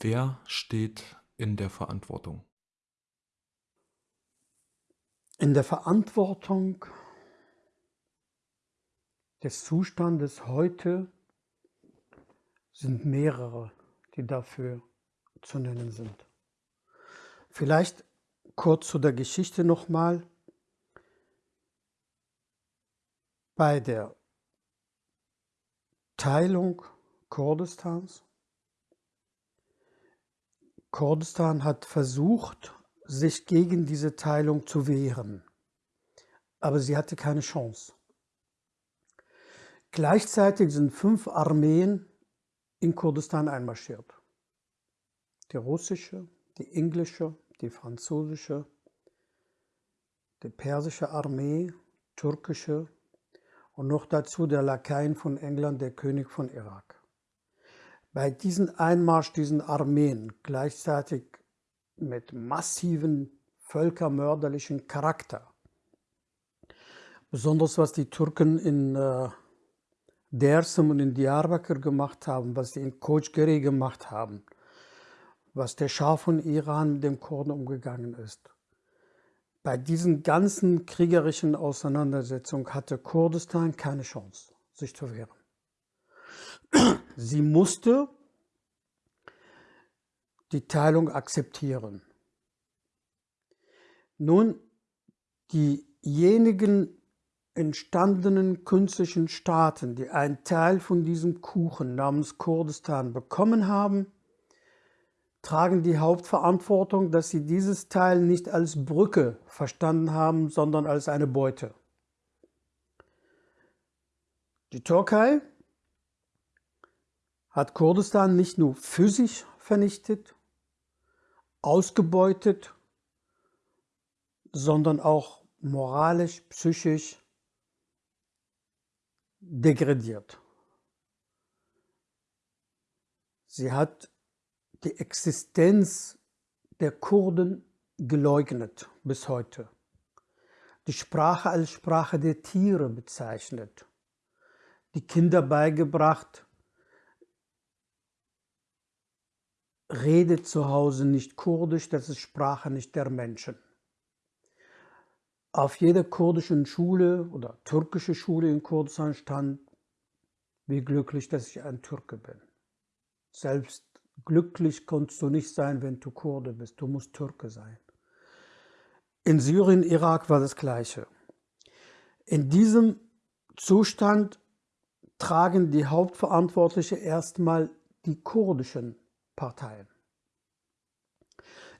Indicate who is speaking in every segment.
Speaker 1: Wer steht in der Verantwortung?
Speaker 2: In der Verantwortung des Zustandes heute sind mehrere, die dafür zu nennen sind. Vielleicht kurz zu der Geschichte nochmal. Bei der Teilung Kurdistans Kurdistan hat versucht, sich gegen diese Teilung zu wehren, aber sie hatte keine Chance. Gleichzeitig sind fünf Armeen in Kurdistan einmarschiert. Die russische, die englische, die französische, die persische Armee, türkische und noch dazu der Lakaien von England, der König von Irak. Bei diesem Einmarsch diesen Armeen gleichzeitig mit massiven völkermörderlichen Charakter, besonders was die Türken in äh, Dersim und in Diyarbakir gemacht haben, was sie in Kochgeri gemacht haben, was der Schah von Iran mit dem Kurden umgegangen ist. Bei diesen ganzen kriegerischen Auseinandersetzungen hatte Kurdistan keine Chance, sich zu wehren. Sie musste die Teilung akzeptieren. Nun, diejenigen entstandenen künstlichen Staaten, die einen Teil von diesem Kuchen namens Kurdistan bekommen haben, tragen die Hauptverantwortung, dass sie dieses Teil nicht als Brücke verstanden haben, sondern als eine Beute. Die Türkei hat Kurdistan nicht nur physisch vernichtet, ausgebeutet, sondern auch moralisch, psychisch degradiert. Sie hat die Existenz der Kurden geleugnet bis heute. Die Sprache als Sprache der Tiere bezeichnet. Die Kinder beigebracht, redet zu Hause nicht Kurdisch, das ist Sprache nicht der Menschen. Auf jeder kurdischen Schule oder türkische Schule in Kurdistan stand, wie glücklich, dass ich ein Türke bin. Selbst glücklich kannst du nicht sein, wenn du Kurde bist, du musst Türke sein. In Syrien, Irak war das Gleiche. In diesem Zustand tragen die Hauptverantwortlichen erstmal die kurdischen Parteien.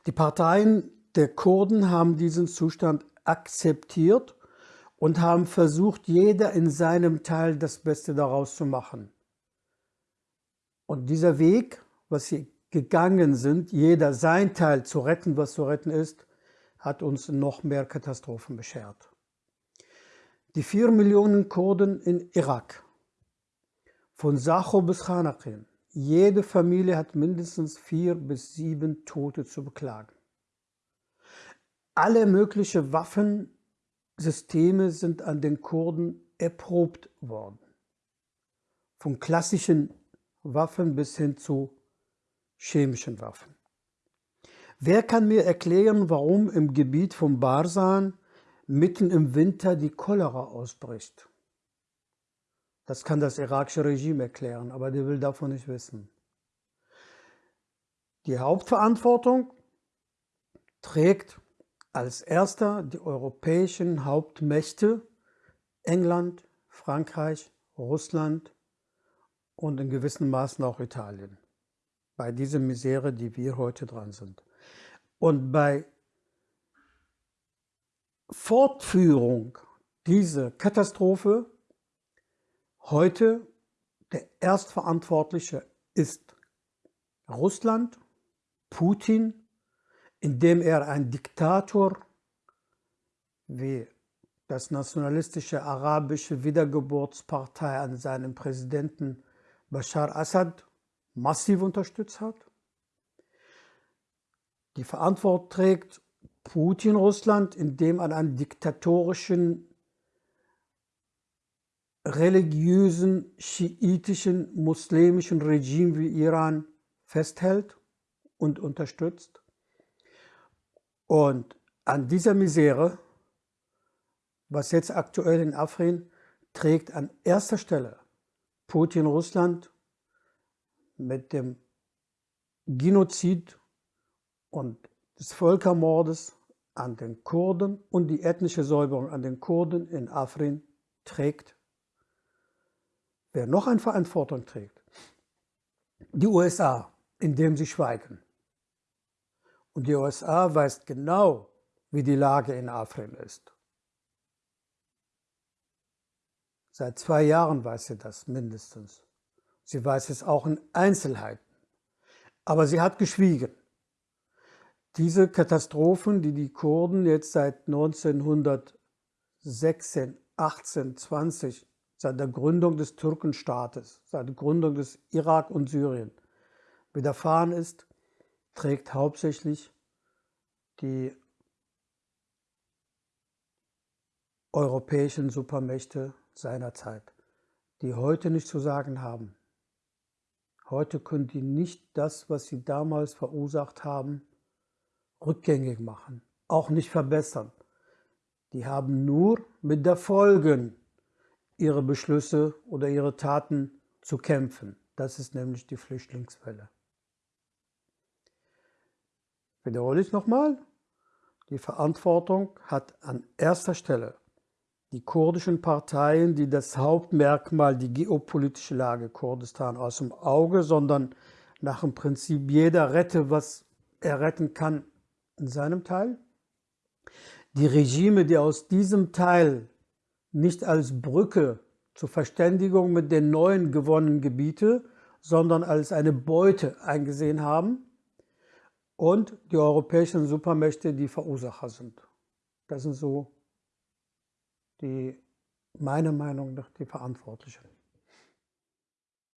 Speaker 2: Die Parteien der Kurden haben diesen Zustand akzeptiert und haben versucht, jeder in seinem Teil das Beste daraus zu machen. Und dieser Weg, was sie gegangen sind, jeder sein Teil zu retten, was zu retten ist, hat uns noch mehr Katastrophen beschert. Die vier Millionen Kurden in Irak, von Sacho bis Khanaqin, jede Familie hat mindestens vier bis sieben Tote zu beklagen. Alle möglichen Waffensysteme sind an den Kurden erprobt worden. Von klassischen Waffen bis hin zu chemischen Waffen. Wer kann mir erklären, warum im Gebiet von Barsan mitten im Winter die Cholera ausbricht? Das kann das irakische Regime erklären, aber der will davon nicht wissen. Die Hauptverantwortung trägt als erster die europäischen Hauptmächte England, Frankreich, Russland und in gewissem Maßen auch Italien. Bei dieser Misere, die wir heute dran sind. Und bei Fortführung dieser Katastrophe Heute der Erstverantwortliche ist Russland, Putin, indem er ein Diktator wie das nationalistische arabische Wiedergeburtspartei an seinem Präsidenten Bashar Assad massiv unterstützt hat. Die Verantwortung trägt Putin Russland, indem an einem diktatorischen religiösen, schiitischen, muslimischen Regime wie Iran festhält und unterstützt. Und an dieser Misere, was jetzt aktuell in Afrin, trägt an erster Stelle Putin Russland mit dem Genozid und des Völkermordes an den Kurden und die ethnische Säuberung an den Kurden in Afrin trägt. Wer noch eine Verantwortung trägt, die USA, indem sie schweigen. Und die USA weiß genau, wie die Lage in Afrin ist. Seit zwei Jahren weiß sie das mindestens. Sie weiß es auch in Einzelheiten. Aber sie hat geschwiegen. Diese Katastrophen, die die Kurden jetzt seit 1916, 18, 20, seit der Gründung des Türkenstaates, seit der Gründung des Irak und Syrien widerfahren ist, trägt hauptsächlich die europäischen Supermächte seiner Zeit, die heute nicht zu sagen haben. Heute können die nicht das, was sie damals verursacht haben, rückgängig machen, auch nicht verbessern. Die haben nur mit der Folgen ihre Beschlüsse oder ihre Taten zu kämpfen. Das ist nämlich die Flüchtlingswelle. Wiederhole ich nochmal. Die Verantwortung hat an erster Stelle die kurdischen Parteien, die das Hauptmerkmal, die geopolitische Lage Kurdistan aus dem Auge, sondern nach dem Prinzip jeder rette, was er retten kann, in seinem Teil. Die Regime, die aus diesem Teil nicht als Brücke zur Verständigung mit den neuen gewonnenen Gebieten, sondern als eine Beute eingesehen haben und die europäischen Supermächte, die Verursacher sind. Das sind so die, meiner Meinung nach die Verantwortlichen.